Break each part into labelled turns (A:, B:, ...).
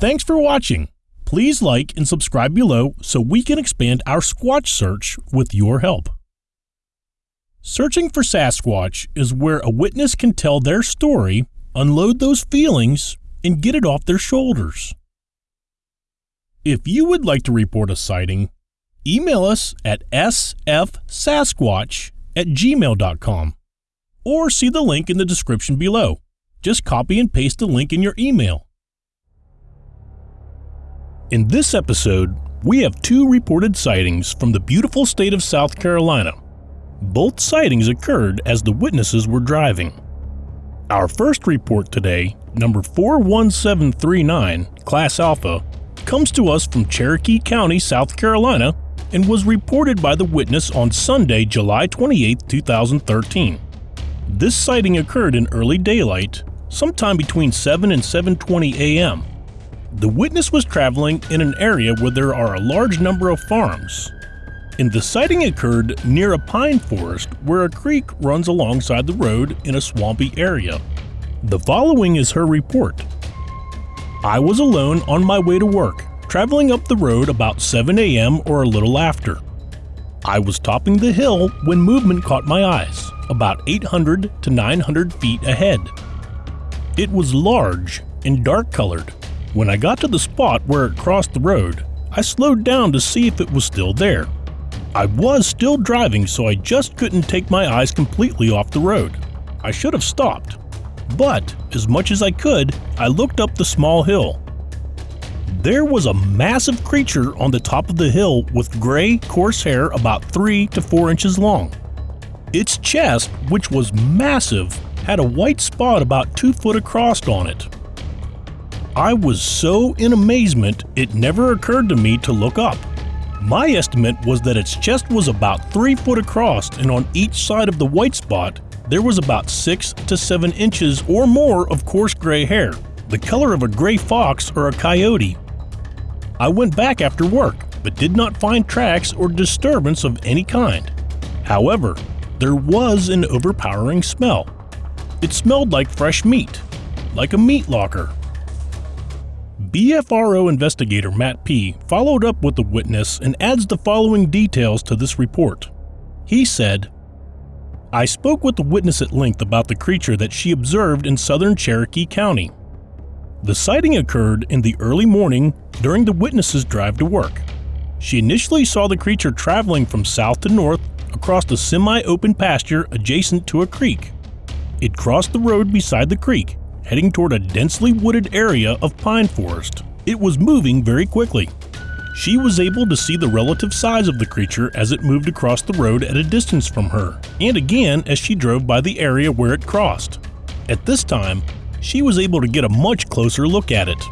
A: Thanks for watching. Please like and subscribe below so we can expand our Squatch search with your help. Searching for Sasquatch is where a witness can tell their story, unload those feelings, and get it off their shoulders. If you would like to report a sighting, email us at sfsasquatch at gmail.com or see the link in the description below. Just copy and paste the link in your email. In this episode, we have two reported sightings from the beautiful state of South Carolina. Both sightings occurred as the witnesses were driving. Our first report today, number 41739, Class Alpha, comes to us from Cherokee County, South Carolina, and was reported by the witness on Sunday, July 28, 2013. This sighting occurred in early daylight, sometime between 7 and 7.20 a.m. The witness was traveling in an area where there are a large number of farms, and the sighting occurred near a pine forest where a creek runs alongside the road in a swampy area. The following is her report. I was alone on my way to work, traveling up the road about 7 a.m. or a little after. I was topping the hill when movement caught my eyes, about 800 to 900 feet ahead. It was large and dark colored, when I got to the spot where it crossed the road, I slowed down to see if it was still there. I was still driving, so I just couldn't take my eyes completely off the road. I should have stopped. But, as much as I could, I looked up the small hill. There was a massive creature on the top of the hill with gray, coarse hair about 3 to 4 inches long. Its chest, which was massive, had a white spot about 2 foot across on it. I was so in amazement it never occurred to me to look up. My estimate was that its chest was about 3 foot across and on each side of the white spot there was about 6 to 7 inches or more of coarse gray hair, the color of a gray fox or a coyote. I went back after work but did not find tracks or disturbance of any kind. However, there was an overpowering smell. It smelled like fresh meat, like a meat locker. BFRO investigator Matt P. followed up with the witness and adds the following details to this report. He said, I spoke with the witness at length about the creature that she observed in southern Cherokee County. The sighting occurred in the early morning during the witness's drive to work. She initially saw the creature traveling from south to north across the semi-open pasture adjacent to a creek. It crossed the road beside the creek heading toward a densely wooded area of pine forest. It was moving very quickly. She was able to see the relative size of the creature as it moved across the road at a distance from her, and again as she drove by the area where it crossed. At this time, she was able to get a much closer look at it.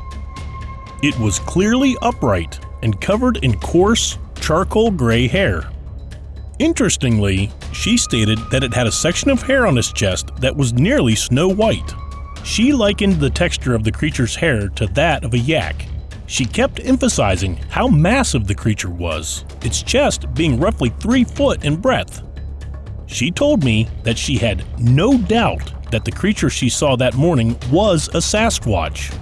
A: It was clearly upright and covered in coarse, charcoal gray hair. Interestingly, she stated that it had a section of hair on its chest that was nearly snow white. She likened the texture of the creature's hair to that of a yak. She kept emphasizing how massive the creature was, its chest being roughly 3 foot in breadth. She told me that she had no doubt that the creature she saw that morning was a Sasquatch.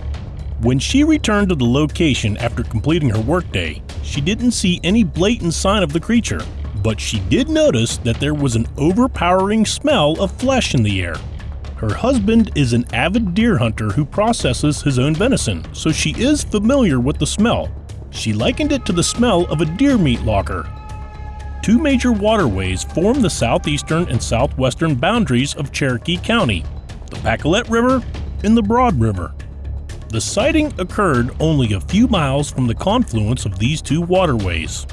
A: When she returned to the location after completing her workday, she didn't see any blatant sign of the creature, but she did notice that there was an overpowering smell of flesh in the air. Her husband is an avid deer hunter who processes his own venison, so she is familiar with the smell. She likened it to the smell of a deer meat locker. Two major waterways form the southeastern and southwestern boundaries of Cherokee County, the Pacolet River and the Broad River. The sighting occurred only a few miles from the confluence of these two waterways.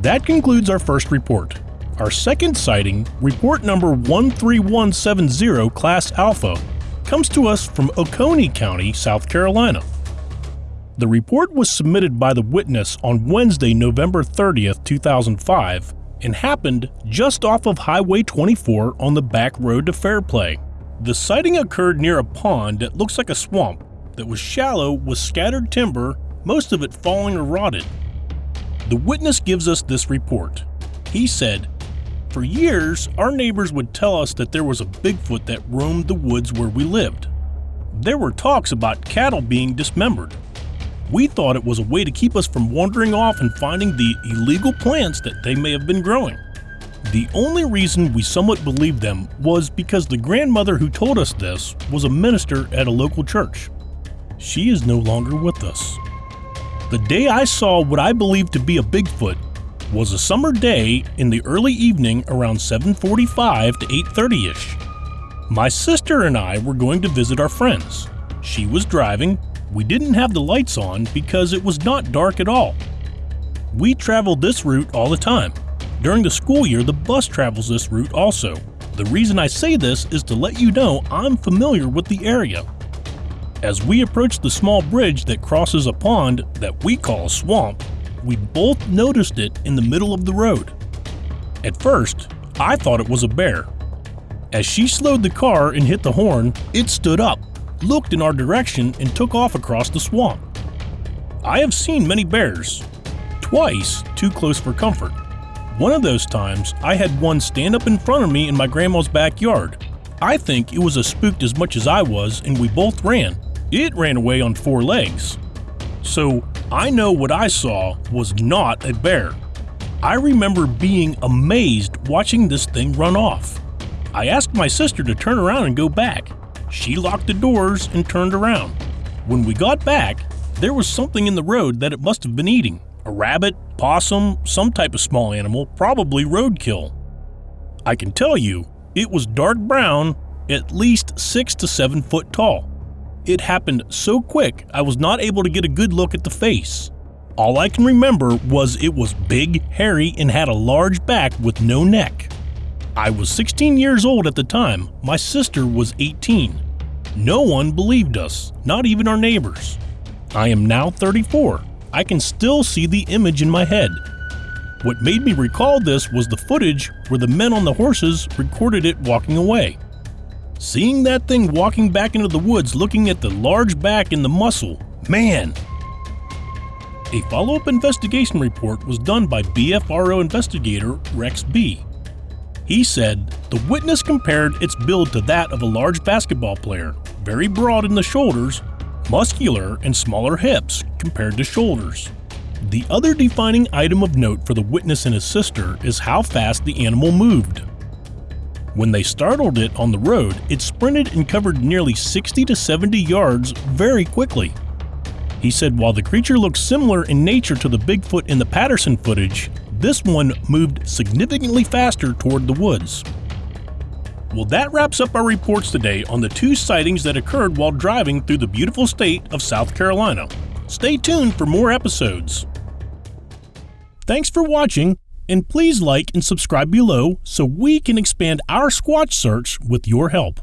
A: That concludes our first report. Our second sighting, report number 13170 Class Alpha, comes to us from Oconee County, South Carolina. The report was submitted by the witness on Wednesday, November 30th, 2005, and happened just off of Highway 24 on the back road to Fairplay. The sighting occurred near a pond that looks like a swamp that was shallow with scattered timber, most of it falling or rotted. The witness gives us this report. He said, for years, our neighbors would tell us that there was a Bigfoot that roamed the woods where we lived. There were talks about cattle being dismembered. We thought it was a way to keep us from wandering off and finding the illegal plants that they may have been growing. The only reason we somewhat believed them was because the grandmother who told us this was a minister at a local church. She is no longer with us. The day I saw what I believed to be a Bigfoot, was a summer day in the early evening around 7.45 to 8.30ish. My sister and I were going to visit our friends. She was driving, we didn't have the lights on because it was not dark at all. We traveled this route all the time. During the school year, the bus travels this route also. The reason I say this is to let you know I'm familiar with the area. As we approached the small bridge that crosses a pond that we call a swamp, we both noticed it in the middle of the road. At first, I thought it was a bear. As she slowed the car and hit the horn, it stood up, looked in our direction, and took off across the swamp. I have seen many bears, twice too close for comfort. One of those times, I had one stand up in front of me in my grandma's backyard. I think it was as spooked as much as I was, and we both ran. It ran away on four legs. So, I know what I saw was not a bear. I remember being amazed watching this thing run off. I asked my sister to turn around and go back. She locked the doors and turned around. When we got back, there was something in the road that it must have been eating a rabbit, possum, some type of small animal, probably roadkill. I can tell you, it was dark brown, at least 6 to 7 foot tall. It happened so quick I was not able to get a good look at the face. All I can remember was it was big, hairy, and had a large back with no neck. I was 16 years old at the time, my sister was 18. No one believed us, not even our neighbors. I am now 34. I can still see the image in my head. What made me recall this was the footage where the men on the horses recorded it walking away. Seeing that thing walking back into the woods looking at the large back and the muscle, man. A follow-up investigation report was done by BFRO investigator Rex B. He said, the witness compared its build to that of a large basketball player, very broad in the shoulders, muscular and smaller hips compared to shoulders. The other defining item of note for the witness and his sister is how fast the animal moved. When they startled it on the road, it sprinted and covered nearly 60 to 70 yards very quickly. He said while the creature looked similar in nature to the Bigfoot in the Patterson footage, this one moved significantly faster toward the woods. Well, that wraps up our reports today on the two sightings that occurred while driving through the beautiful state of South Carolina. Stay tuned for more episodes. Thanks for watching and please like and subscribe below so we can expand our Squatch search with your help.